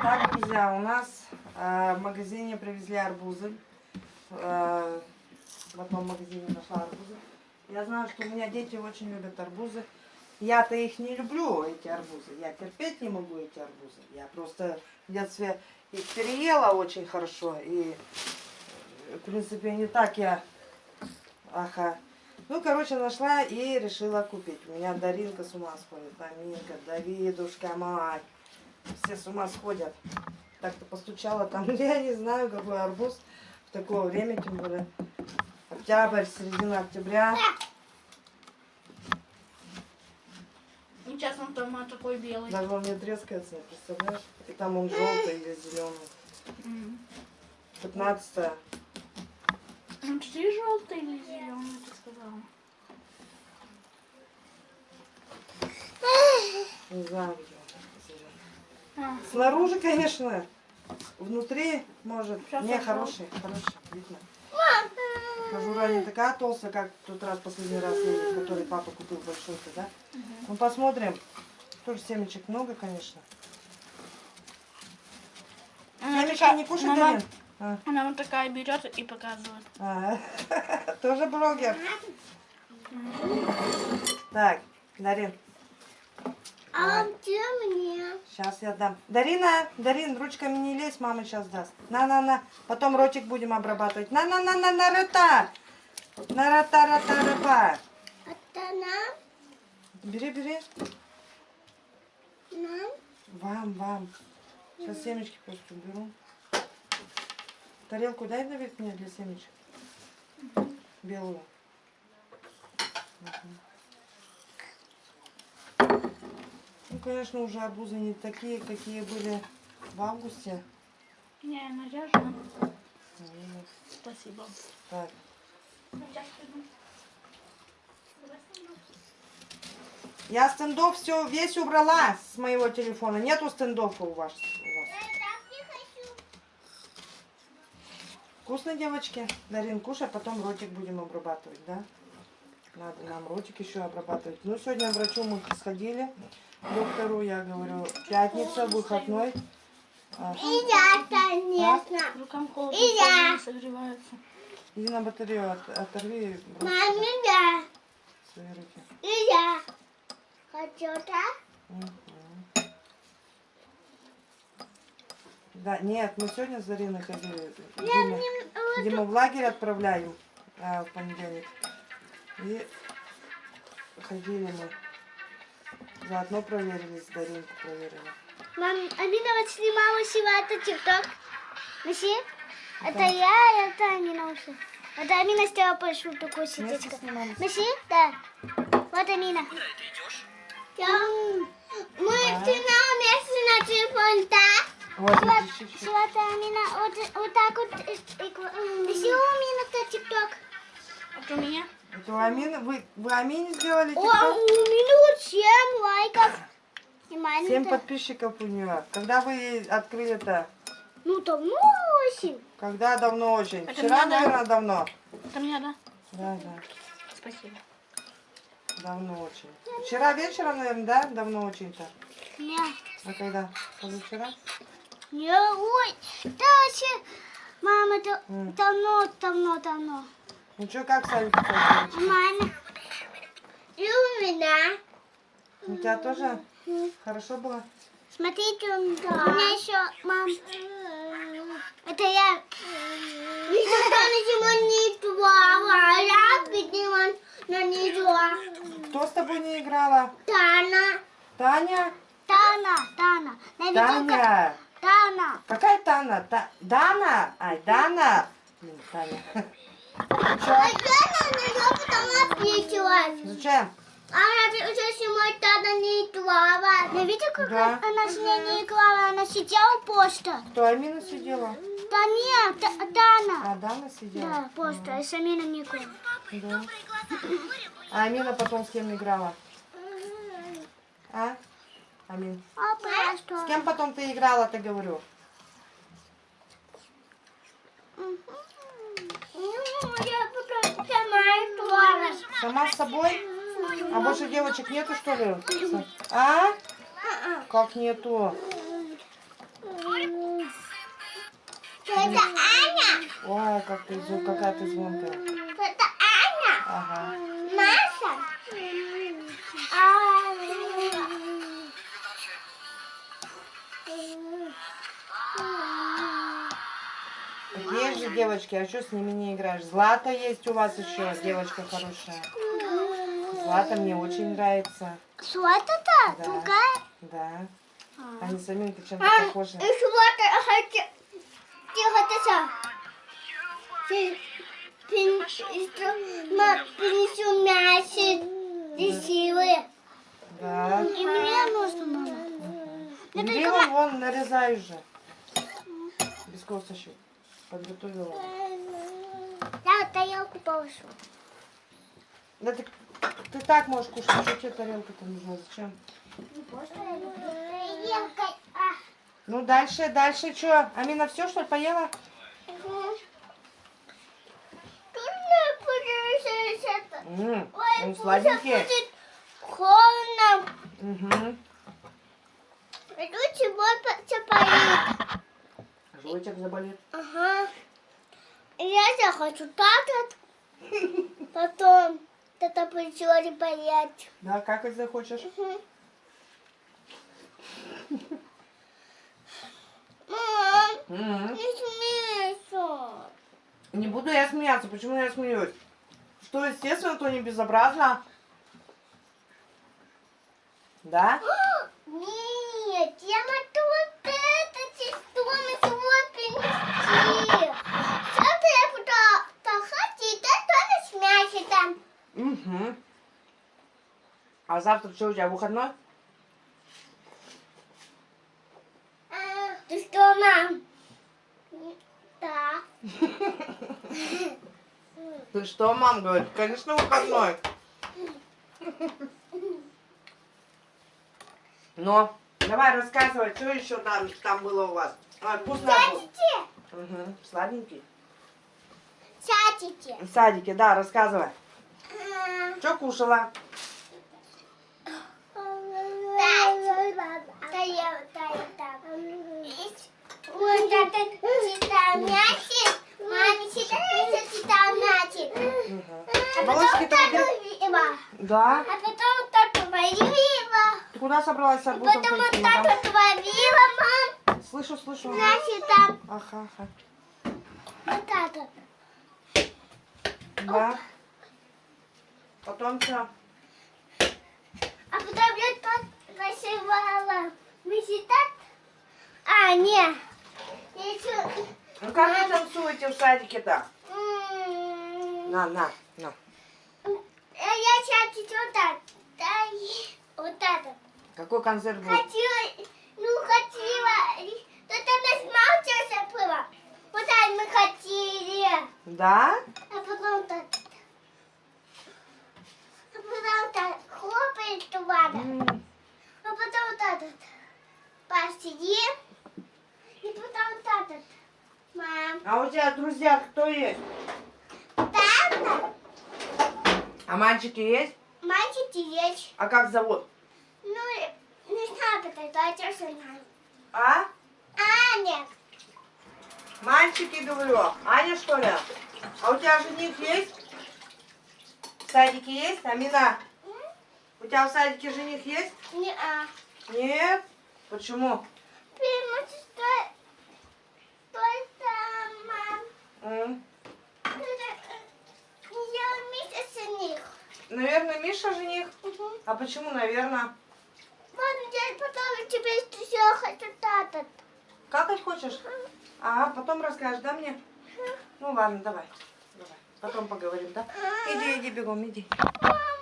Так, друзья, у нас э, в магазине привезли арбузы. Э, в одном магазине нашла арбузы. Я знаю, что у меня дети очень любят арбузы. Я-то их не люблю, эти арбузы. Я терпеть не могу эти арбузы. Я просто в детстве их переела очень хорошо. И, э, в принципе, не так я... Ага. Ну, короче, нашла и решила купить. У меня Даринка с ума сходит. Аминка, Давидушка, мать. Все с ума сходят. Так-то постучала там, я не знаю, какой арбуз в такое время, тем более октябрь, середина октября. Сейчас он там такой белый. Даже он не трескается, представляешь? И там он желтый или зеленый. М. 15 Ну, ты желтый или зеленый, ты сказала? не знаю, где Снаружи, конечно, внутри, может, Сейчас не, хороший, хороший, видно. Кожура не такая толстая, как в тот раз, последний раз, который папа купил большой-то, да? Ну, посмотрим. Тоже семечек много, конечно. Она Семечки такая- не кушать, мама- Дарин? А, Она вот такая берет и показывает. а, тоже блогер. Так, Дарин, А? Сейчас я дам. Дарина, Дарин, ручками не лезь, мама сейчас даст. На-на-на, потом ротик будем обрабатывать. На-на-на-на, рота. На рота, рота, нам? Бери, бери. Нам? Вам, вам. Сейчас семечки просто уберу. Тарелку дай наверх мне для семечек. Белую. Мгм. Ну, конечно, уже арбузы не такие, какие были в августе. Не, наряжена. Наверное. Спасибо. Так, я стендов все весь убрала с моего телефона. Нету стендов у вас. Вкусно, девочки? Дарин, кушай, а потом ротик будем обрабатывать, да? Надо нам ротик еще обрабатывать. Ну, сегодня к врачу мы сходили, доктору, я говорю, пятница, выходной. А, И я, конечно. Рукам холодно, И я. не. Иди на батарею, от- оторви Маме, я. свои руки. И я. Хочу, да? Мгм. Да, нет, мы сегодня с Зариной ходили. Диму, Диму в лагерь отправляем а, в понедельник. И ходили мы. Заодно проверили, с Даринку проверили. Мам, Амина вот снимала сегодня тикток. Маси? Это я, это Амина уши. Это Амина сделала большую такую снимали? Маси? Да. Вот Амина. Я... Мы снимаем вместе на телефон, да? Вот, сегодня Амина вот, вот так вот. Маси, у Амина тикток. А у меня? Это у Амины, вы, вы Амине сделали О, у тикток? Амины вот 7 лайков. И маме Семь подписчиков у нее. Когда вы ей открыли-то? Ну, давно 8. Когда давно очень? Это Вчера, надо. наверное, давно. Это меня, да? Да, да. Спасибо. Давно очень. Вчера вечером, наверное, да? Давно очень-то. Нет. А когда? Позавчера? Не, ой, да вообще, мама, это давно, давно, давно. Ну что, как сами девочки? Мама, и у меня. У тебя тоже хорошо было? Смотрите, у меня еще, мам, это я. Никогда на зиму не играла, а я видела на нее. Кто с тобой не играла? Тана, Таня? Тана, Тана. На Таня. Тана. Какая Тана? Та... Дана? Ай, Дана. Блин, Таня. Чё? А я на нее потом ответилась. Зачем? Она уже зимой Тана не играла. Я видела, как Да. она с ней не играла? Она сидела просто. Кто Амина сидела? Да нет, Та- Тана. А, Дана сидела? Да, просто. А Самина не играла. Да. А Амина потом с кем играла? А? Амин. А просто. С кем потом ты играла, ты говорю? Мгм. Сама с собой? А больше девочек нету, что ли? А? Как нету? Это Аня. Ой, как ты, какая ты звонкая. Это Аня. Ага. Есть же девочки, а что с ними не играешь? Злата есть у вас еще, девочка хорошая. Злата мне очень нравится. Это? Да. Другая? Да. Они с Аминкой чем-то А, похожи. и что-то хочу. Тихо, тихо. Принесу мясо. Красивые. Да. И мне нужно, мама. Бери вон, вон, нарезай уже. Без косточек. Подготовила. Я тарелку положу. Да ты, ты так можешь кушать, что тебе тарелка-то нужна? Зачем? Тарелкой. А. Ну, дальше, дальше что? Амина все, что ли, поела? Ой, Он сладенький. холодно. Угу. Иду чего поедет. Желудок заболит. Ага. Я захочу так вот. Потом это придет поесть. Да, как это захочешь? Мам, М. не смейся. Не буду я смеяться. Почему я смеюсь? Что, естественно, то не безобразно? Да? Нет, я могу вот это тестом свой принести. Что-то я буду хотеть, это не смейся там. Угу. А завтра что у тебя, выходной? А, Ты что, мам? Да. Ты что, мам говорит? Конечно, выходной. Но, давай рассказывай, что еще там, там было у вас? А, вкусно было? Угу. Сладенький. Сядете. В садике, да, рассказывай. Что кушала? Да, я так. Вот это читал мячик. Маме читал, читал мячик. Угу. А его. Да. А потом так варила. Ты куда собралась с арбузом Потом вот так вот варила, мам. Слышу, слышу. Значит, там Ага, ага. вот так вот. Да. Потом что? А потом я так рисовала. Мы так? А, нет. Ну как вы танцуете в садике-то? На, на, на. э, Я сейчас вот так. Вот это. Какой концерт будет? Хотела, ну хотела. Тут она смалчился было. Вот так мы хотели. Да? А потом так. А потом так хлопает туда. М, А потом вот этот. Посидим. И потом вот этот. Мам. А у тебя друзья кто есть? Тата. А мальчики есть? Мальчики есть. А как зовут? Ну, не знаю, как это, я знаю. А? Аня. Мальчики, говорю. Аня, что ли? А у тебя жених есть? В садике есть? Амина, у тебя в садике жених есть? Не а. Нет? Почему? Потому что... Я вместе с них. Наверное, Миша жених? Угу. А почему, наверное? Мам, я потом тебе еще хочу татать. Какать хочешь? Ага, потом расскажешь, да, мне? Ну ладно, давай. Давай. Потом поговорим, да? Иди, иди, бегом, иди. Мам,